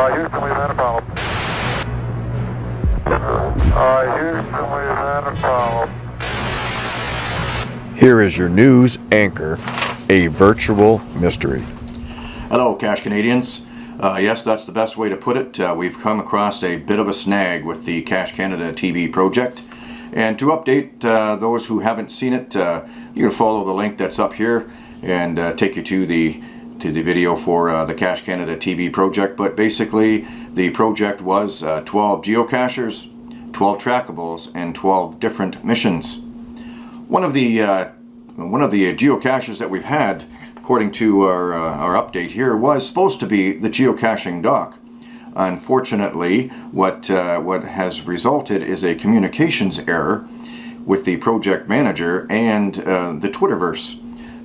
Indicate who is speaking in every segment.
Speaker 1: Uh, Houston, we've had a problem. Uh, Houston, we've had a problem.
Speaker 2: Here is your news anchor, a virtual mystery.
Speaker 3: Hello, Cache Canadians. Uh, yes, that's the best way to put it. Uh, we've come across a bit of a snag with the Cache Canada TV project. And to update uh, those who haven't seen it, uh, you can follow the link that's up here and uh, take you to the to the video for uh, the Cache Canada TV project. But basically, the project was 12 geocachers, 12 trackables, and 12 different missions. One of the one of the geocaches that we've had according to our, uh, our update here, was supposed to be the geocaching dock. Unfortunately, what, uh, what has resulted is a communications error with the project manager and uh, the Twitterverse.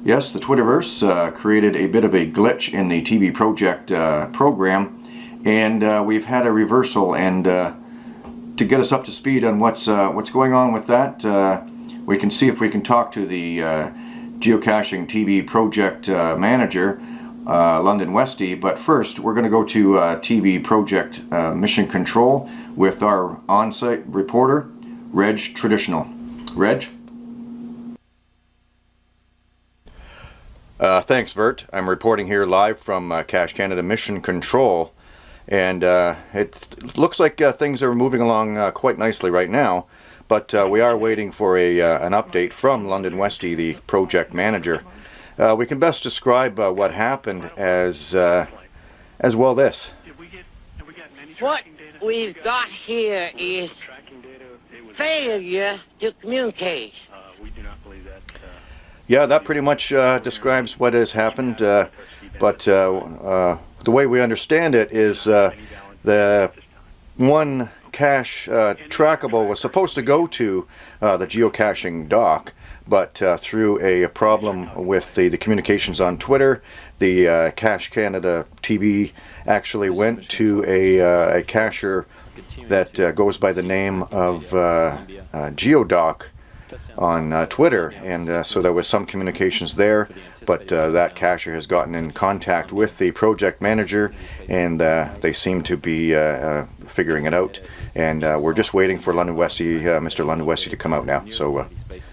Speaker 3: Yes, the Twitterverse uh, created a bit of a glitch in the TV project uh, program, and uh, we've had a reversal. And to get us up to speed on what's what's going on with that, we can see if we can talk to the geocaching TV project uh, manager, uh, London Westy. But first, we're going to go to uh, TV project uh, mission control with our on-site reporter, Reg Traditional. Reg?
Speaker 2: Uh, thanks, Vert. I'm reporting here live from uh, Cache Canada Mission Control. And it looks like things are moving along quite nicely right now. But uh, we are waiting for a uh, an update from London Westy, the project manager. Uh, we can best describe uh, what happened as uh, as well this.
Speaker 4: What we've got here is failure to communicate.
Speaker 2: Yeah, that pretty much uh, describes what has happened. but the way we understand it is the one cache uh, trackable was supposed to go to uh, the geocaching dock, but uh, through a problem with the, the communications on Twitter, the uh, Cache Canada TV actually went to a, uh, a cacher that uh, goes by the name of uh, On Twitter, and so there was some communications there but uh, that cacher has gotten in contact with the project manager and uh, they seem to be uh, figuring it out and uh, we're just waiting for London Westy, uh, Mr. London Westy to come out now. So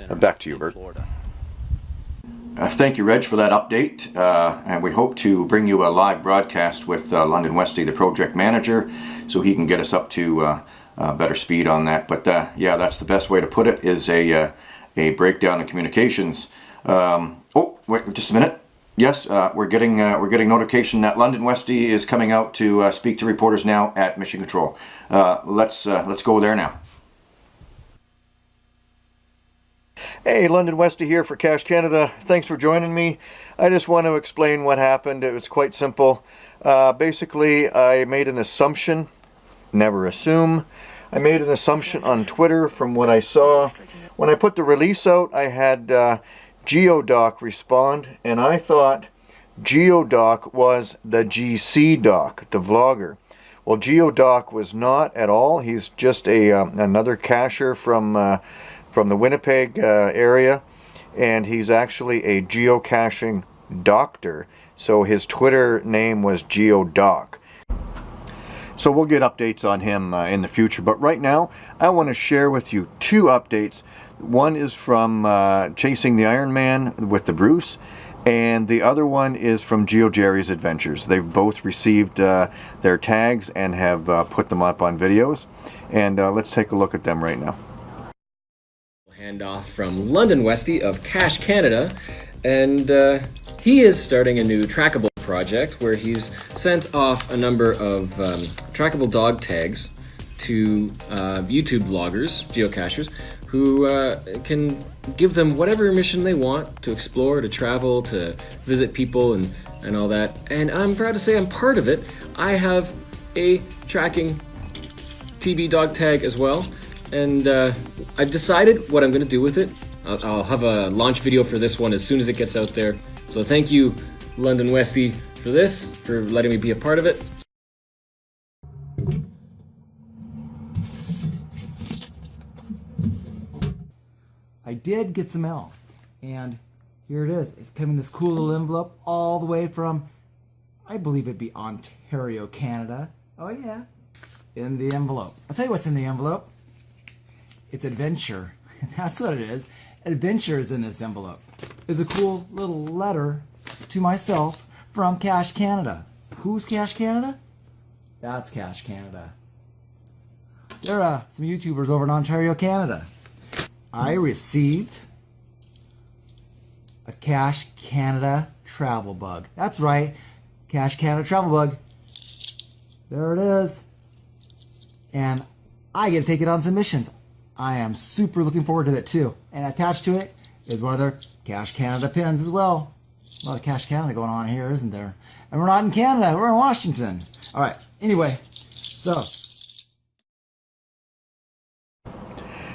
Speaker 2: uh, back to you, Bert.
Speaker 3: Uh, thank you, Reg, for that update. Uh, and we hope to bring you a live broadcast with uh, London Westy, the project manager, so he can get us up to better speed on that. But yeah, that's the best way to put it, is a, a breakdown in communications. Um, oh, wait just a minute. Yes, uh, we're getting uh, we're getting notification that London Westy is coming out to uh, speak to reporters now at Mission Control. Uh, let's uh, let's go there now.
Speaker 2: Hey, London Westy here for Cache Canada. Thanks for joining me. I just want to explain what happened. It was quite simple. Uh, basically, I made an assumption. Never assume. I made an assumption on Twitter from what I saw. When I put the release out, I had GeoDoc respond, and I thought Geodoc was the GC doc, the vlogger. Well, Geodoc was not at all. He's just a um, another cacher from uh, from the Winnipeg uh, area, and he's actually a geocaching doctor. So his Twitter name was GeoDoc. So we'll get updates on him uh, in the future. But right now, I want to share with you two updates one is from uh, Chasing the Iron Man with the Bruce, and the other one is from Geo Jerry's Adventures. They've both received uh, their tags and have uh, put them up on videos. And uh, let's take a look at them right now.
Speaker 5: Handoff from London Westy of Cache Canada, and uh, he is starting a new trackable project where he's sent off a number of um, trackable dog tags to uh, YouTube bloggers, geocachers, who uh, can give them whatever mission they want to explore, to travel, to visit people and, and all that. And I'm proud to say I'm part of it. I have a tracking TV dog tag as well. And uh, I've decided what I'm going to do with it. I'll, I'll have a launch video for this one as soon as it gets out there. So thank you, London Westy, for this, for letting me be a part of it.
Speaker 6: I did get some mail. And here it is. It's coming this cool little envelope all the way from, I believe it'd be Ontario, Canada. Oh yeah. In the envelope. I'll tell you what's in the envelope. It's adventure. That's what it is. Adventure is in this envelope. It's a cool little letter to myself from Cache Canada. Who's Cache Canada? That's Cache Canada. There are some YouTubers over in Ontario, Canada. I received a Cache Canada travel bug. That's right, Cache Canada travel bug. There it is. And I get to take it on some missions. I am super looking forward to that too. And attached to it is one of their Cache Canada pins as well. A lot of Cache Canada going on here, isn't there? And we're not in Canada, we're in Washington. All right, anyway, so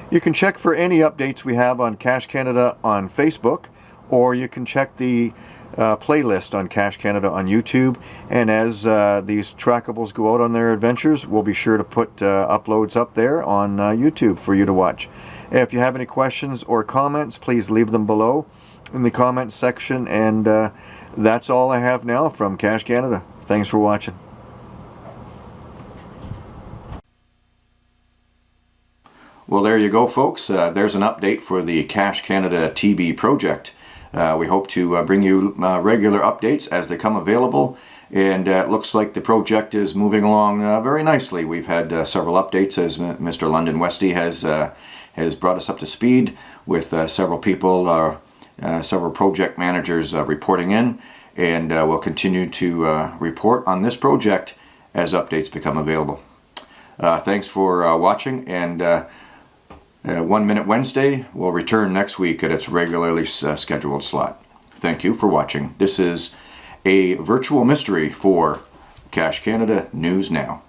Speaker 2: You can check for any updates we have on Cache Canada on Facebook, or you can check the uh, playlist on Cache Canada on YouTube. And as uh, these trackables go out on their adventures, we'll be sure to put uh, uploads up there on uh, YouTube for you to watch. If you have any questions or comments, please leave them below in the comments section. And uh, that's all I have now from Cache Canada. Thanks for watching.
Speaker 3: Well, there you go, folks. Uh, there's an update for the Cache Canada TB project. Uh, we hope to uh, bring you uh, regular updates as they come available. And uh, it looks like the project is moving along uh, very nicely. We've had several updates as Mr. London Westy has has brought us up to speed with several people, several project managers uh, reporting in. And uh, we'll continue to uh, report on this project as updates become available. Uh, thanks for uh, watching and uh, uh, One Minute Wednesday will return next week at its regularly uh, scheduled slot. Thank you for watching. This is a virtual mystery for Cache Canada News Now.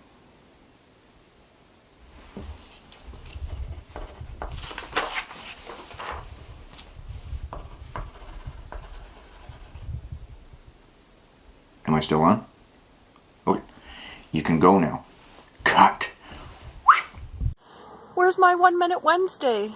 Speaker 3: Am I still on? Okay. You can go now. Cut.
Speaker 7: Where's my One Minute Wednesday?